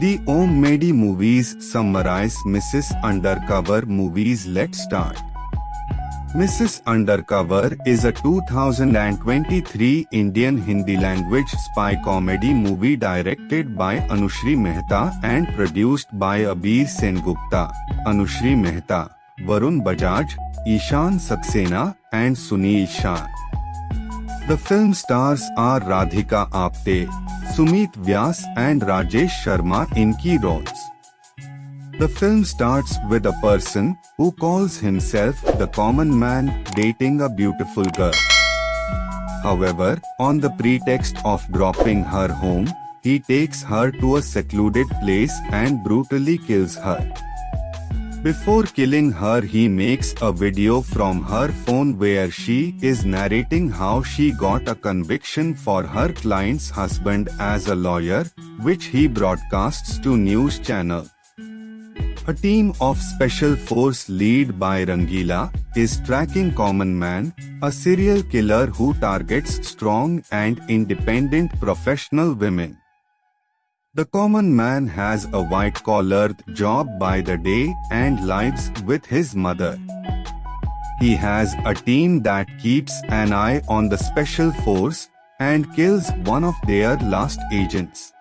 The Om Medi movies summarize Mrs. Undercover movies. Let's start. Mrs. Undercover is a 2023 Indian Hindi language spy comedy movie directed by Anushree Mehta and produced by Abir Sengupta, Anushree Mehta, Varun Bajaj, Ishan Saxena and Sunil Shah. The film stars are Radhika Apte, Sumeet Vyas and Rajesh Sharma in key roles. The film starts with a person who calls himself the common man dating a beautiful girl. However, on the pretext of dropping her home, he takes her to a secluded place and brutally kills her. Before killing her he makes a video from her phone where she is narrating how she got a conviction for her client's husband as a lawyer, which he broadcasts to news channel. A team of special force led by Rangila is tracking Common Man, a serial killer who targets strong and independent professional women. The common man has a white-collar job by the day and lives with his mother. He has a team that keeps an eye on the special force and kills one of their last agents.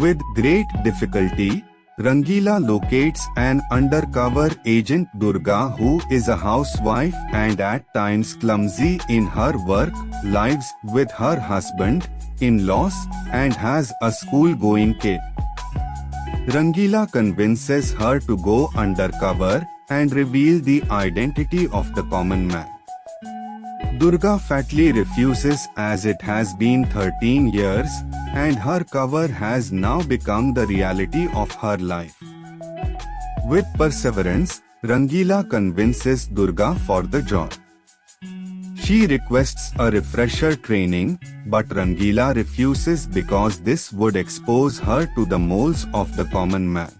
With great difficulty, Rangila locates an undercover agent Durga who is a housewife and at times clumsy in her work, lives with her husband, in-laws, and has a school-going kid. Rangila convinces her to go undercover and reveal the identity of the common man. Durga fatly refuses as it has been 13 years and her cover has now become the reality of her life. With perseverance, Rangila convinces Durga for the job. She requests a refresher training, but Rangila refuses because this would expose her to the moles of the common man.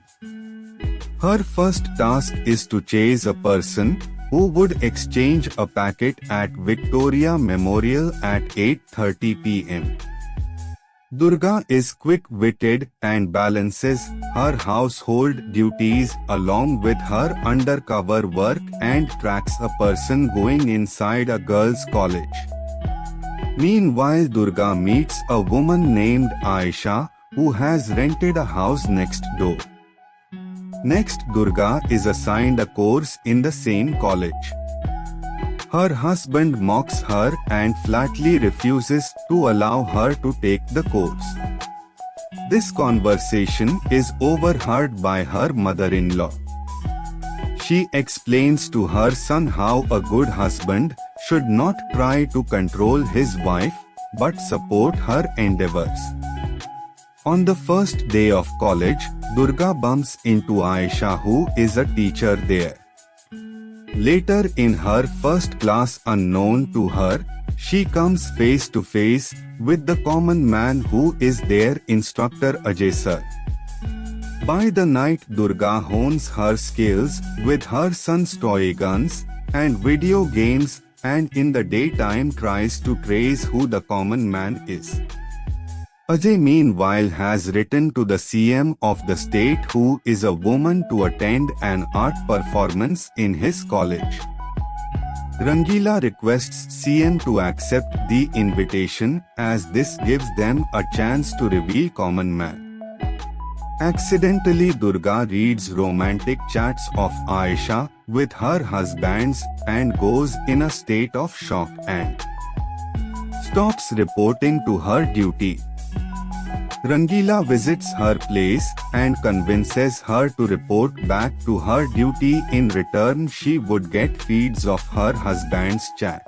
Her first task is to chase a person who would exchange a packet at Victoria Memorial at 8.30 pm. Durga is quick-witted and balances her household duties along with her undercover work and tracks a person going inside a girls' college. Meanwhile Durga meets a woman named Aisha who has rented a house next door. Next Durga is assigned a course in the same college. Her husband mocks her and flatly refuses to allow her to take the course. This conversation is overheard by her mother-in-law. She explains to her son how a good husband should not try to control his wife but support her endeavors. On the first day of college, Durga bumps into Aisha who is a teacher there. Later in her first class unknown to her, she comes face to face with the common man who is their instructor Ajay sir. By the night Durga hones her skills with her son's toy guns and video games and in the daytime tries to trace who the common man is. Ajay meanwhile has written to the CM of the state who is a woman to attend an art performance in his college. Rangila requests CM to accept the invitation as this gives them a chance to reveal common man. Accidentally Durga reads romantic chats of Aisha with her husbands and goes in a state of shock and stops reporting to her duty. Rangila visits her place and convinces her to report back to her duty in return she would get feeds of her husband's chat.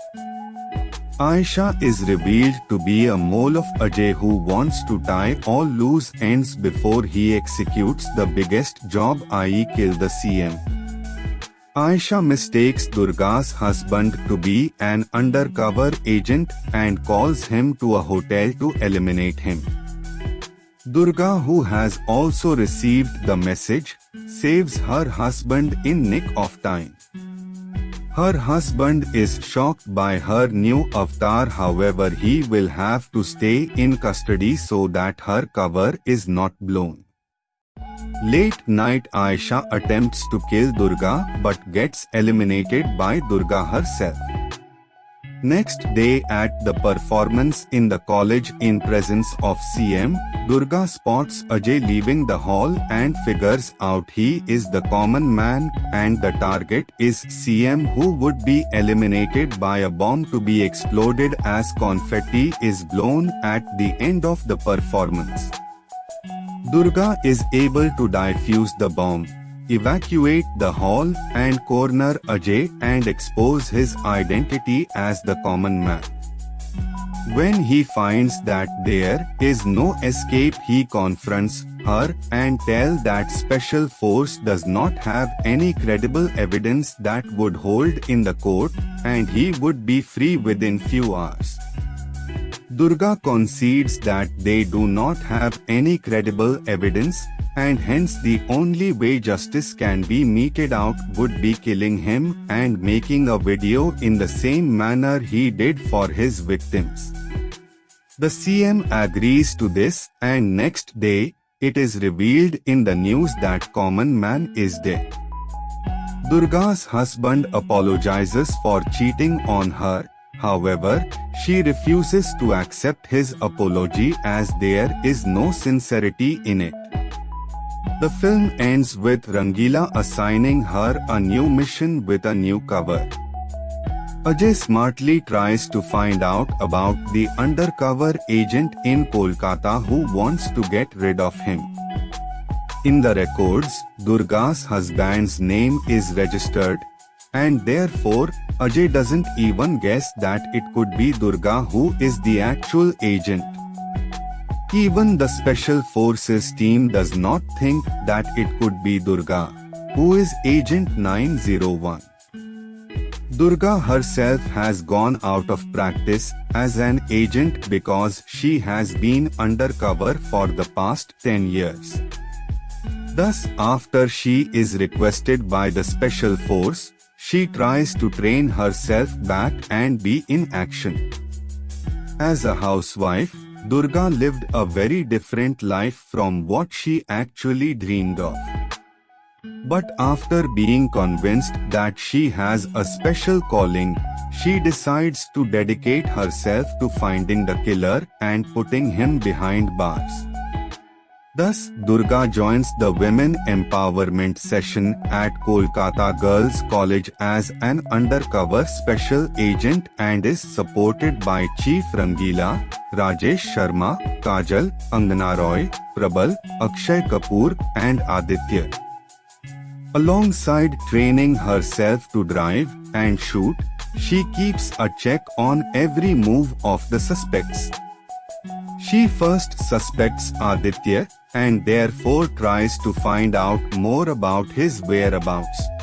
Aisha is revealed to be a mole of Ajay who wants to tie all loose ends before he executes the biggest job i.e. kill the CM. Aisha mistakes Durga's husband to be an undercover agent and calls him to a hotel to eliminate him. Durga who has also received the message, saves her husband in nick of time. Her husband is shocked by her new avatar however he will have to stay in custody so that her cover is not blown. Late night Aisha attempts to kill Durga but gets eliminated by Durga herself. Next day at the performance in the college in presence of CM, Durga spots Ajay leaving the hall and figures out he is the common man and the target is CM who would be eliminated by a bomb to be exploded as confetti is blown at the end of the performance. Durga is able to defuse the bomb, evacuate the hall and corner Ajay and expose his identity as the common man. When he finds that there is no escape he confronts her and tell that special force does not have any credible evidence that would hold in the court and he would be free within few hours. Durga concedes that they do not have any credible evidence and hence the only way justice can be meted out would be killing him and making a video in the same manner he did for his victims. The CM agrees to this and next day, it is revealed in the news that common man is dead. Durga's husband apologizes for cheating on her However, she refuses to accept his apology as there is no sincerity in it. The film ends with Rangila assigning her a new mission with a new cover. Ajay smartly tries to find out about the undercover agent in Kolkata who wants to get rid of him. In the records, Durga's husband's name is registered, and therefore Ajay doesn't even guess that it could be Durga who is the actual agent. Even the Special Forces team does not think that it could be Durga, who is Agent 901. Durga herself has gone out of practice as an agent because she has been undercover for the past 10 years. Thus, after she is requested by the Special Force, she tries to train herself back and be in action. As a housewife, Durga lived a very different life from what she actually dreamed of. But after being convinced that she has a special calling, she decides to dedicate herself to finding the killer and putting him behind bars. Thus, Durga joins the Women Empowerment session at Kolkata Girls College as an undercover special agent and is supported by Chief Rangila, Rajesh Sharma, Kajal, Angana Roy, Prabal, Akshay Kapoor and Aditya. Alongside training herself to drive and shoot, she keeps a check on every move of the suspects. She first suspects Aditya and therefore tries to find out more about his whereabouts.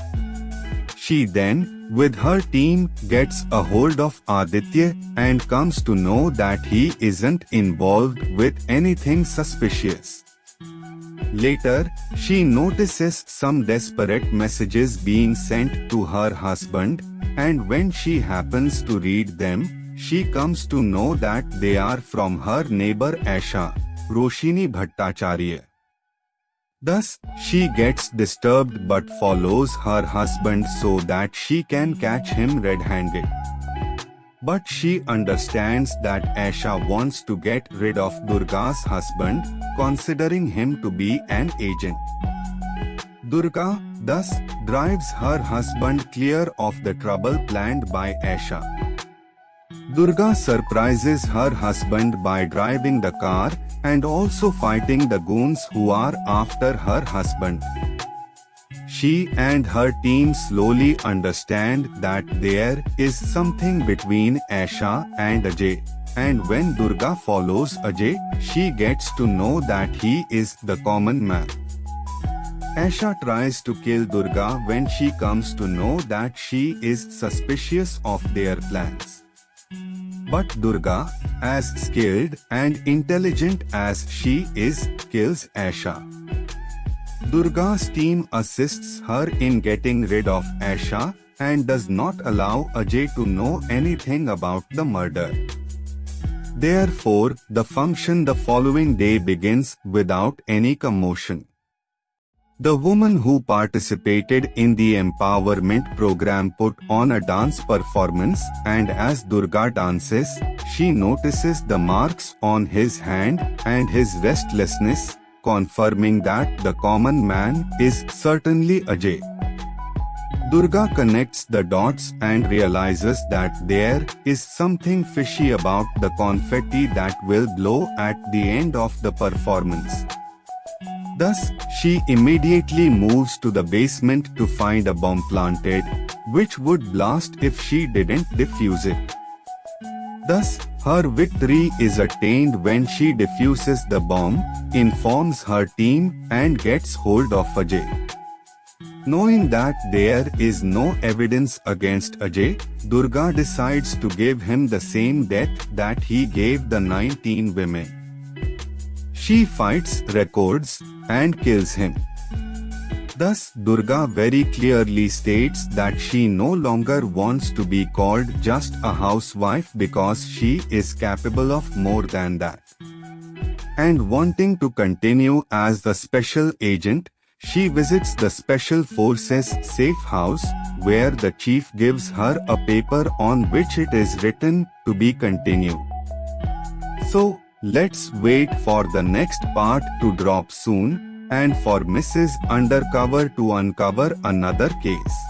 She then, with her team, gets a hold of Aditya and comes to know that he isn't involved with anything suspicious. Later, she notices some desperate messages being sent to her husband, and when she happens to read them, she comes to know that they are from her neighbor Asha. Roshini Bhattacharya. Thus, she gets disturbed but follows her husband so that she can catch him red-handed. But she understands that Asha wants to get rid of Durga's husband, considering him to be an agent. Durga, thus, drives her husband clear of the trouble planned by Asha. Durga surprises her husband by driving the car and also fighting the goons who are after her husband. She and her team slowly understand that there is something between Asha and Ajay. And when Durga follows Ajay, she gets to know that he is the common man. Asha tries to kill Durga when she comes to know that she is suspicious of their plans. But Durga, as skilled and intelligent as she is, kills Asha. Durga's team assists her in getting rid of Asha and does not allow Ajay to know anything about the murder. Therefore, the function the following day begins without any commotion. The woman who participated in the empowerment program put on a dance performance and as Durga dances, she notices the marks on his hand and his restlessness, confirming that the common man is certainly Ajay. Durga connects the dots and realizes that there is something fishy about the confetti that will blow at the end of the performance. Thus, she immediately moves to the basement to find a bomb planted, which would blast if she didn't defuse it. Thus, her victory is attained when she defuses the bomb, informs her team, and gets hold of Ajay. Knowing that there is no evidence against Ajay, Durga decides to give him the same death that he gave the 19 women. She fights, records, and kills him. Thus, Durga very clearly states that she no longer wants to be called just a housewife because she is capable of more than that. And wanting to continue as the special agent, she visits the Special Forces safe house, where the chief gives her a paper on which it is written to be continued. So, let's wait for the next part to drop soon and for Mrs. Undercover to uncover another case.